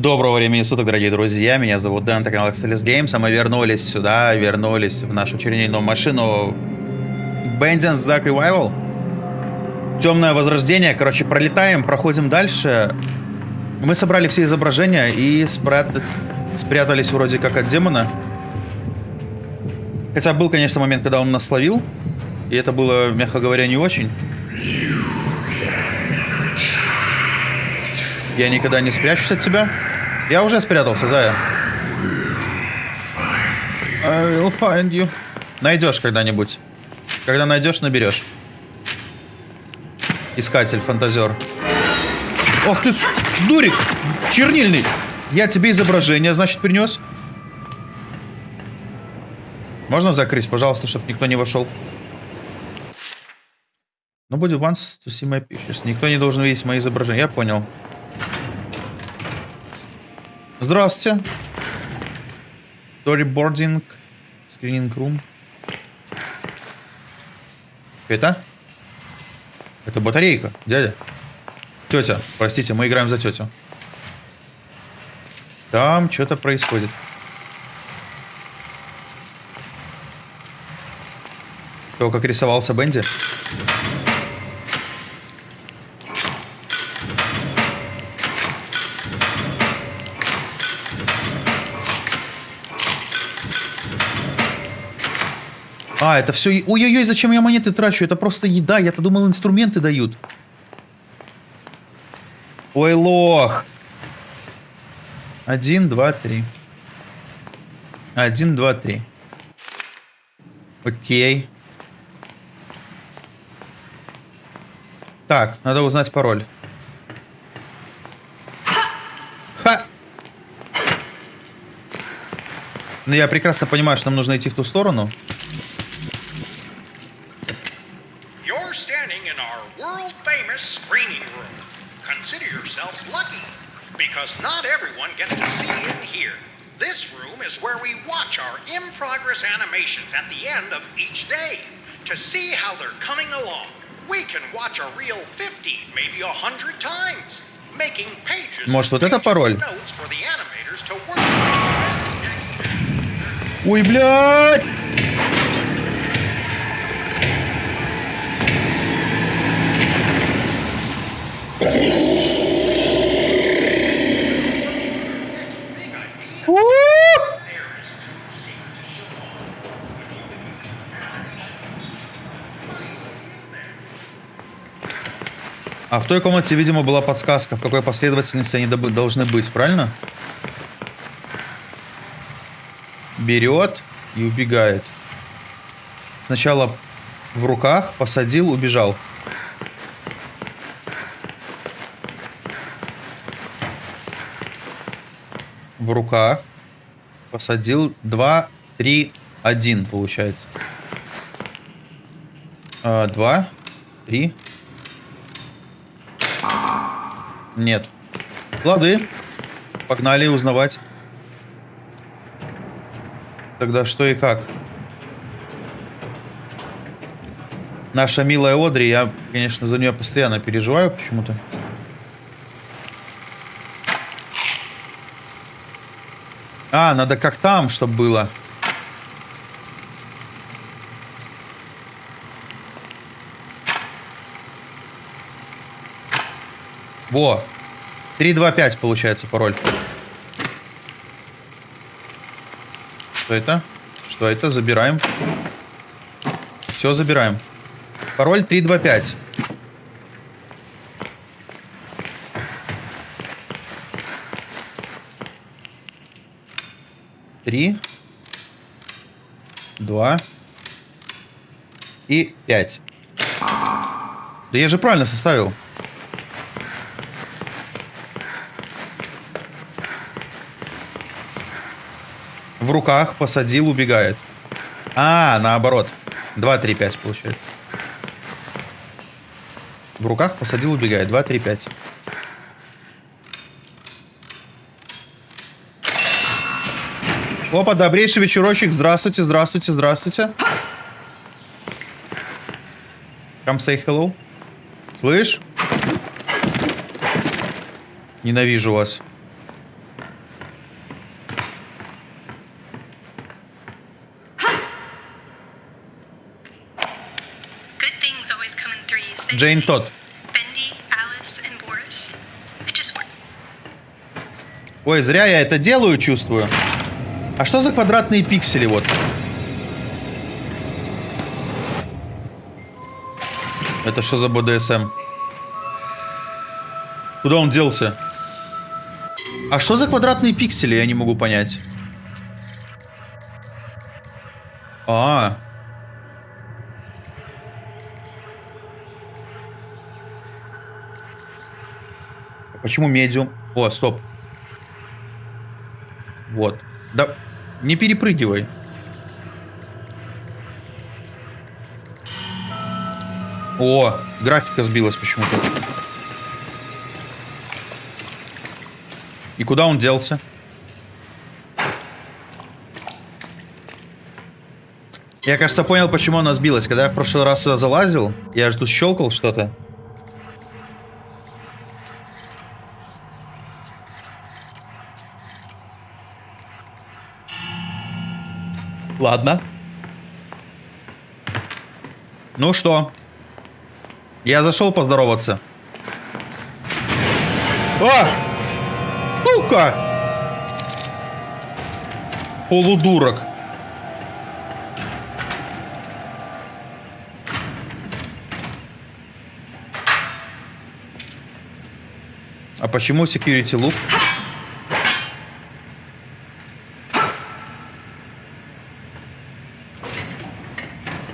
Доброго времени суток, дорогие друзья. Меня зовут Дэн, это канал Axelis Games, а мы вернулись сюда, вернулись в нашу чернильную машину Bandits Dark Revival. Темное возрождение. Короче, пролетаем, проходим дальше. Мы собрали все изображения и спрят... спрятались вроде как от демона. Хотя был, конечно, момент, когда он нас словил. И это было, мягко говоря, не очень. Я никогда не спрячусь от тебя. Я уже спрятался, Зая. I will find you. Найдешь когда-нибудь. Когда найдешь, наберешь. Искатель, фантазер. Ох ты, дурик! Чернильный! Я тебе изображение, значит, принес. Можно закрыть, пожалуйста, чтобы никто не вошел? Nobody wants to see my pictures. Никто не должен видеть мои изображения. Я понял. Здравствуйте. Storyboarding. Screening room. Это? Это батарейка, дядя. Тетя, простите, мы играем за тетю. Там что-то происходит. То, как рисовался Бенди. А, это все... Ой-ой-ой, зачем я монеты трачу? Это просто еда. Я-то думал, инструменты дают. Ой, лох. Один, два, три. Один, два, три. Окей. Так, надо узнать пароль. Ха! Ну, я прекрасно понимаю, что нам нужно идти в ту сторону. Consider yourselves lucky, because not everyone gets to see in here. This room is where we watch our in progress animations at the end of each day to see how they're coming along. We can watch a reel 50, maybe 100 times, making pages. Может, вот and это pages of пароль? notes for the animators to work with. Ой, блядь! А в той комнате, видимо, была подсказка, в какой последовательности они должны быть, правильно? берет и убегает. Сначала в руках, посадил, убежал. В руках, посадил, 2, 3, 1 получается. А, Два, три. Нет. Лады. Погнали узнавать. Тогда что и как? Наша милая Одри, я, конечно, за нее постоянно переживаю почему-то. А, надо как там, чтобы было. Во. 325 получается пароль. Что это? Что это? Забираем. Все, забираем. Пароль 325. Три. Два. И пять. Да я же правильно составил. Руках посадил, убегает. А, наоборот. 2, 3, 5 получается. В руках посадил, убегает. 2, 3, 5. Опа, добрейший вечерочек. Здравствуйте, здравствуйте, здравствуйте. Come say hello. Слышь? Ненавижу вас. Джейн Тодд. Worked. Ой, зря я это делаю, чувствую. А что за квадратные пиксели вот? Это что за БДСМ? Куда он делся? А что за квадратные пиксели, я не могу понять. А. А Почему медиум? О, стоп. Вот. Да, не перепрыгивай. О, графика сбилась почему-то. И куда он делся? Я, кажется, понял, почему она сбилась. Когда я в прошлый раз сюда залазил, я же тут щелкал что-то. Ладно. Ну что? Я зашел поздороваться. А! Сука! Полудурок. А почему security loop?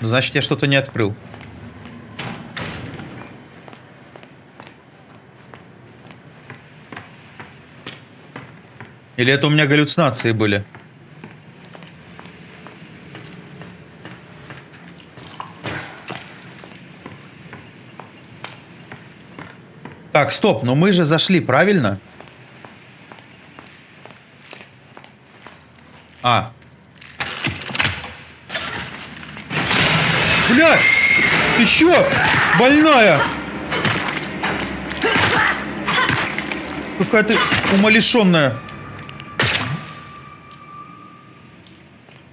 Значит, я что-то не открыл. Или это у меня галлюцинации были? Так, стоп, но мы же зашли, правильно? А. Бля! Ты чё? Больная! Какая ты умалишенная.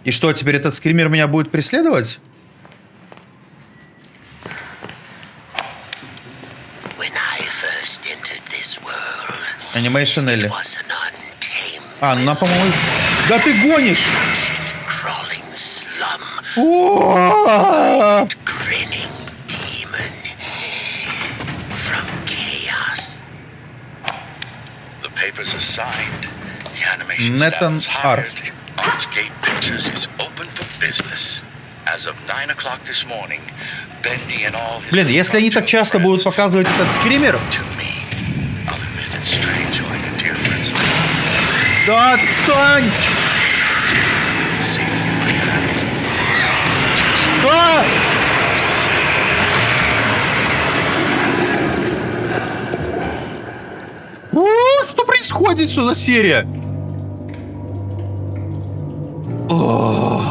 И что, теперь этот скример меня будет преследовать? Анимейшн Элли. А, ну, по-моему... Да ты гонишь! crawling slum, О! grinning demon from chaos. The papers are signed. The animation Nathan staff is hired. Arch. Archgate Pictures is open for business. As of 9 o'clock this morning, Bendy and all his Блин, если они так часто будут показывать этот скример... to me. А! О, Что происходит? Что за серия? Ой.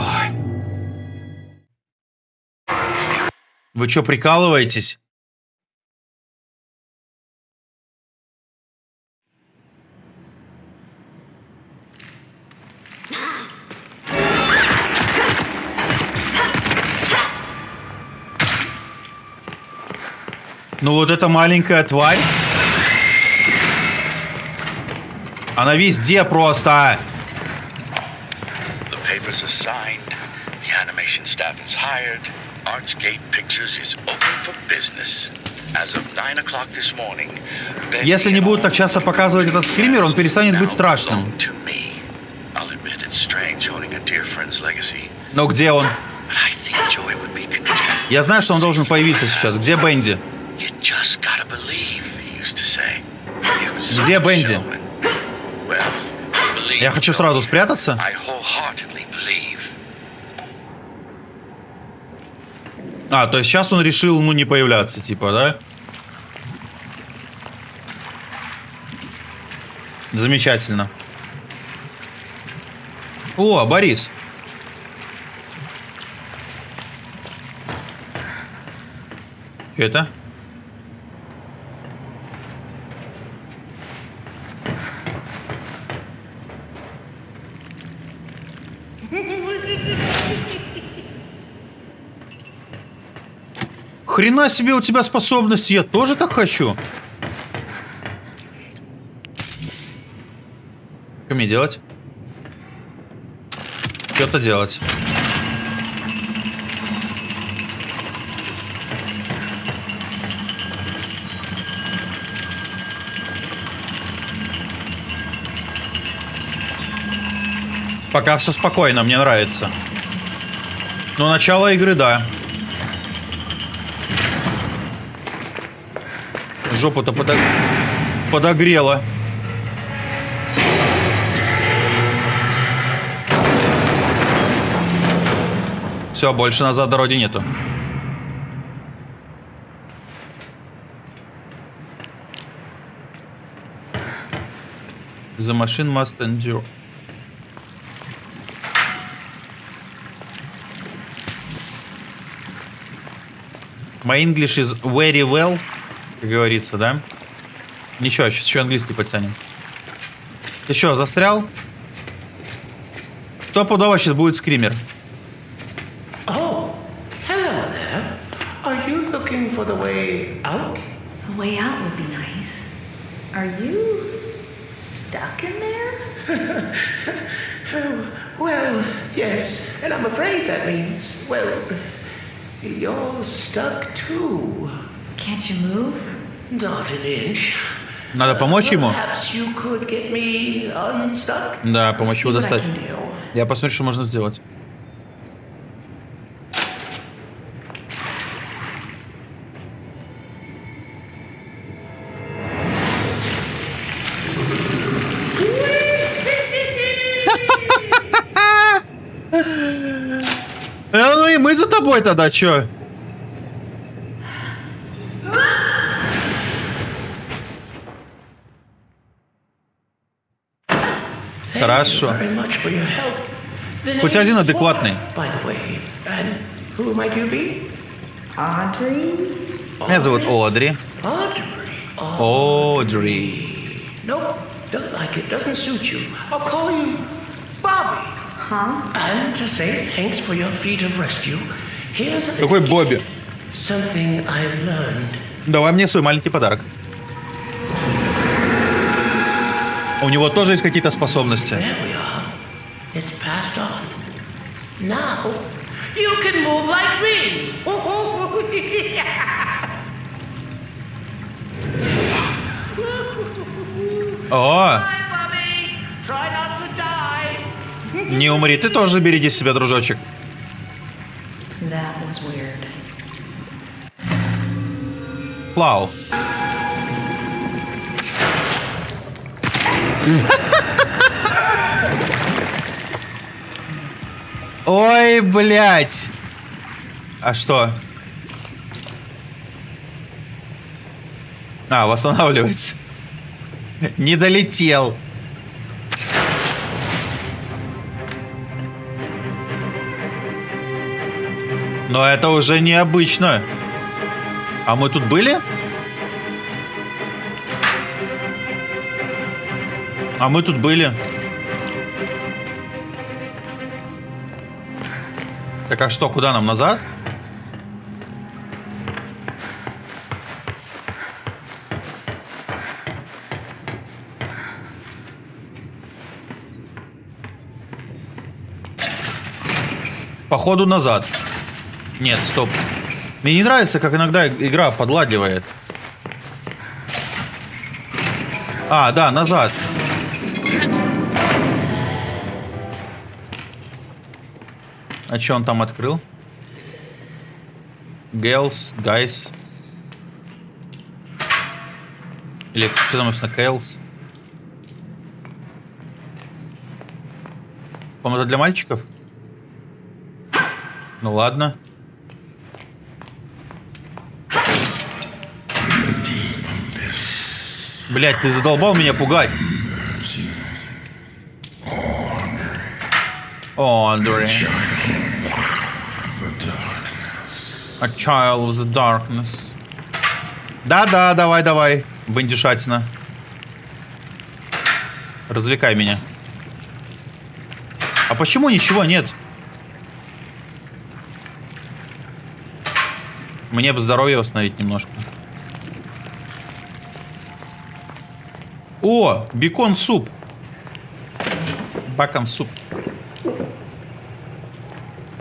Вы что, прикалываетесь? Вот эта маленькая тварь. Она везде просто. The papers are signed. The animation staff is hired. Archgate Pictures is open for business. As of 9 o'clock this morning, Bendy Если не будут так часто показывать этот скример, он перестанет быть страшным. Но где он? Я знаю, что он должен появиться сейчас. Где Бенди? Где Бенди? Я хочу сразу спрятаться. А, то есть сейчас он решил, ну, не появляться, типа, да? Замечательно. О, Борис. Что это? Хрена себе у тебя способности, я тоже так хочу. Что мне делать? Что-то делать. Пока все спокойно, мне нравится. Но начало игры, да. Жопу-то подо... подогрело. Все, больше назад дороги нету. The machine must endure. My English is very well, как говорится, да? Ничего, сейчас еще английский подтянем. Ты что, застрял? Стопудово сейчас будет скример. Oh, hello there. Are you looking for the way out? A way out would be nice. Are you stuck in there? Oh, well, yes, and I'm afraid that means, well, you're stuck too. Надо помочь ему? Perhaps you could get me unstuck? Да, помочь его достать. Я посмотрю, что можно сделать. Э, ну и мы за тобой тогда, чё? Thank Хорошо. you very much for your help. The Хоть name один is адекватный. Paul, By the way, and who might you be? Audrey? Меня зовут Одри. Одри. Nope, don't like it. Doesn't suit you. I'll call you Bobby. Huh? And to say thanks for your feat of rescue, here's a Какой Бобби? something I've learned. Давай мне свой маленький подарок. У него тоже есть какие-то способности. О, не умри, ты тоже береги себя, дружочек. Флау. Ой, блядь. А что? А, восстанавливается. Не долетел. Но это уже необычно. А мы тут были? А мы тут были. Так а что, куда нам назад? Походу назад. Нет, стоп. Мне не нравится, как иногда игра подладивает. А, да, назад. А что он там открыл? Girls, guys. Или что там написано? По-моему, это для мальчиков? Ну ладно. Блять, ты задолбал меня пугать. Andre. A child of the darkness. Да-да, давай, давай. Бандюшатина. Развлекай меня. А почему ничего нет? Мне бы здоровье восстановить немножко. О, бекон суп. Бакон суп.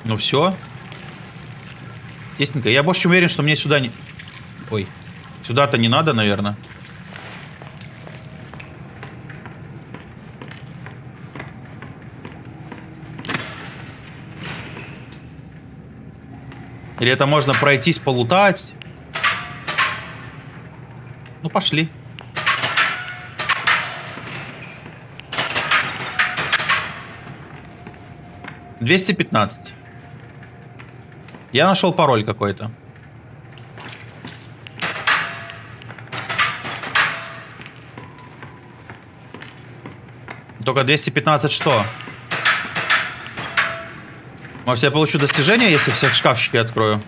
Ну все. Тесненько. Я больше чем уверен, что мне сюда не... Ой. Сюда-то не надо, наверное. Или это можно пройтись, полутать? Ну, пошли. Двести пятнадцать. Я нашел пароль какой-то. Только 215 что? Может, я получу достижение, если всех шкафчики открою?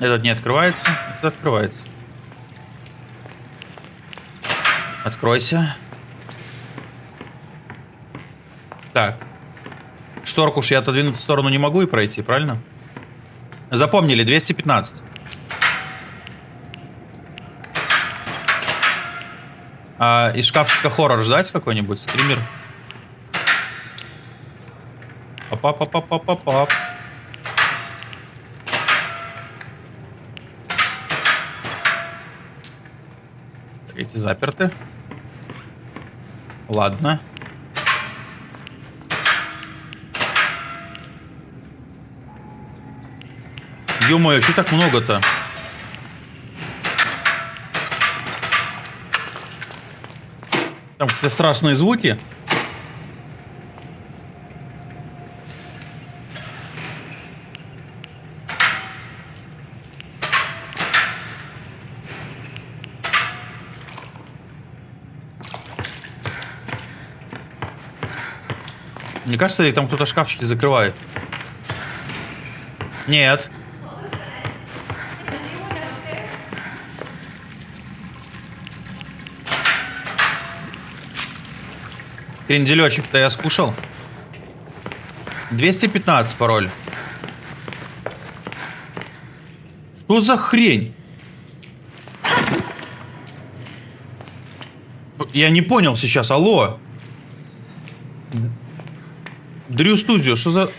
Этот не открывается, этот открывается. Откройся. Так. Шторку уж я отодвинуть в сторону не могу и пройти, правильно? Запомнили, 215. А из шкафчика хоррор ждать какой-нибудь? Скример? Пап-пап-пап-пап-пап. Эти заперты. Ладно. Ё-моё, что так много-то? Там какие-то страшные звуки. Мне кажется, там кто-то шкафчики закрывает. Нет. Кренделечек-то я скушал. 215 пароль. Что за хрень? Я не понял сейчас. Алло. Дрю Студио, что за...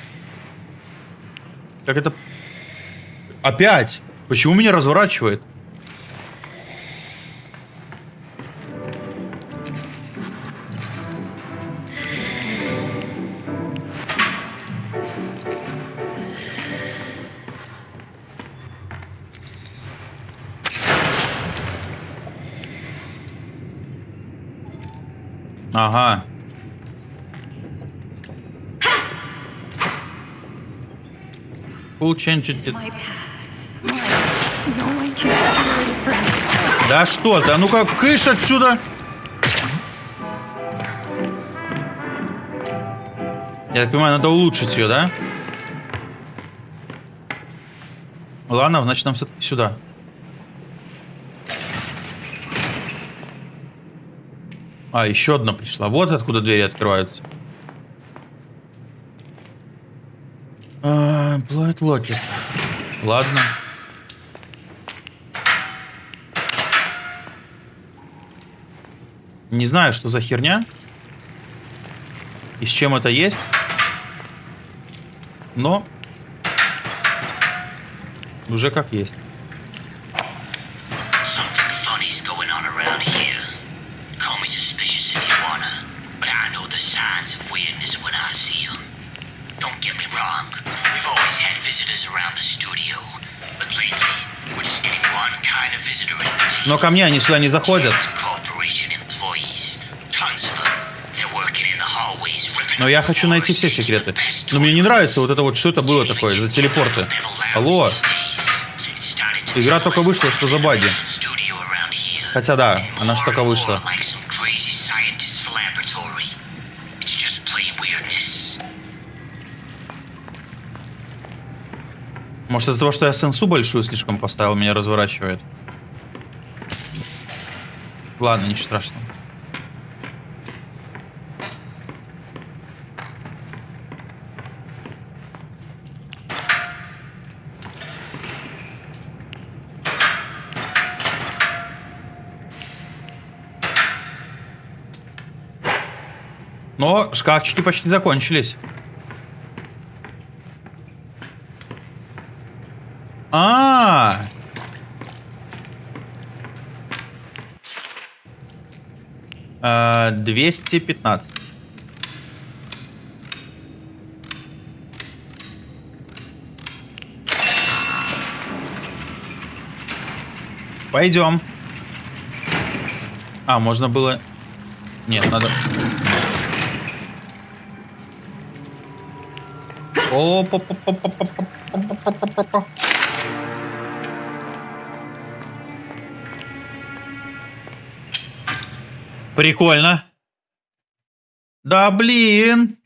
Как это... Опять? Почему меня разворачивает? Ага. Full change it. Да что ты? А ну-ка, кыш отсюда! Я так понимаю, надо улучшить ее, да? Ладно, значит нам сюда. А, еще одна пришла. Вот откуда двери открываются. А, Locket. Ладно. Не знаю, что за херня. И с чем это есть. Но уже как есть. Ко мне они сюда не заходят. Но я хочу найти все секреты. Но мне не нравится вот это вот, что это было такое за телепорты. Алло, Игра только вышла, что за баги? Хотя да, она же только вышла. Может из-за того, что я сенсу большую слишком поставил, меня разворачивает. Ладно, ничего страшного. Но шкафчики почти закончились. А, -а, -а 215. Пойдем. А, можно было... Нет, надо... О, Прикольно. Да блин.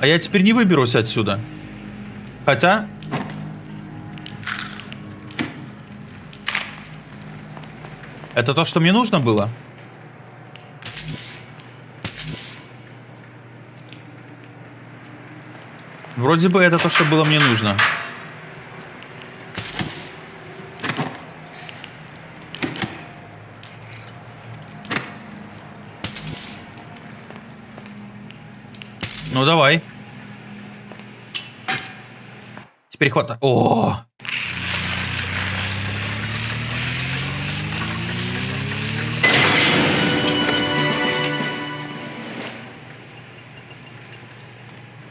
А я теперь не выберусь отсюда. Хотя... Это то, что мне нужно было? Вроде бы это то, что было мне нужно. Ну давай. Теперь хватает. О!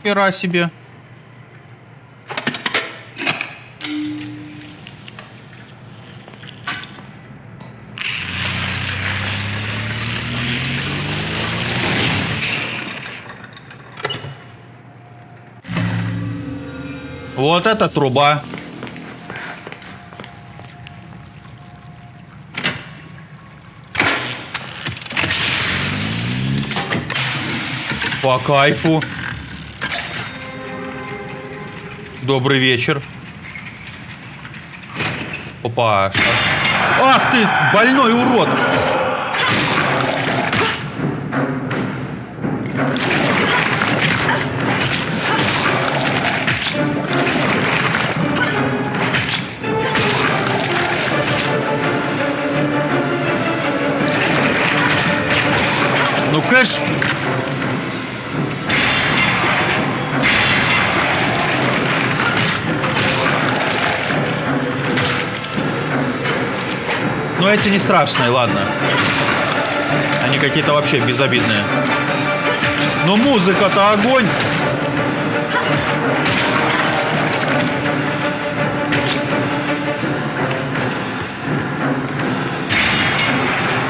Хера себе. Вот это труба. По кайфу. Добрый вечер. Опа. Ах ты, больной урод. Ну, кэш. Ну, эти не страшные, ладно. Они какие-то вообще безобидные. Но музыка-то огонь.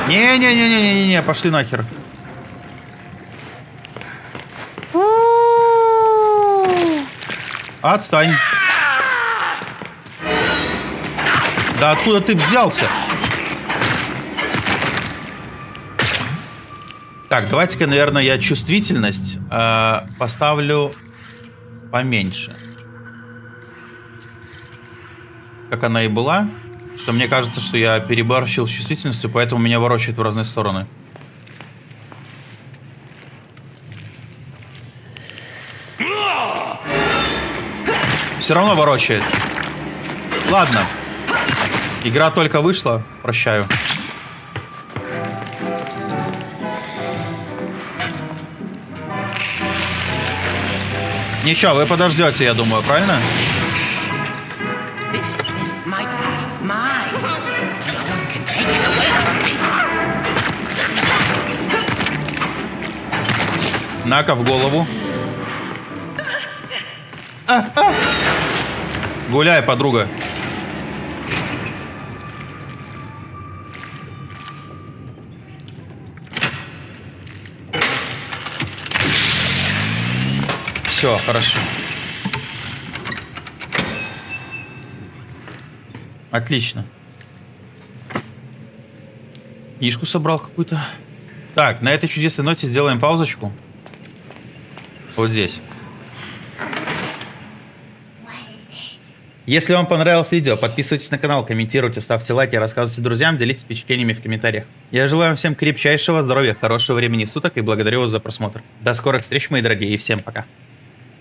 Не-не-не-не-не-не, пошли нахер. Отстань. Да откуда ты взялся? Так, давайте-ка, наверное, я чувствительность э, поставлю поменьше. Как она и была. Что мне кажется, что я переборщил с чувствительностью, поэтому меня ворочает в разные стороны. Все равно ворочает. Ладно. Игра только вышла. Прощаю. Ничего, вы подождете, я думаю, правильно? Нака в голову. А, а. Гуляй, подруга. Все, хорошо. Отлично. Книжку собрал какую-то. Так, на этой чудесной ноте сделаем паузочку. Вот здесь. Если вам понравилось видео, подписывайтесь на канал, комментируйте, ставьте лайки, рассказывайте друзьям, делитесь впечатлениями в комментариях. Я желаю вам всем крепчайшего здоровья, хорошего времени суток и благодарю вас за просмотр. До скорых встреч, мои дорогие, и всем пока.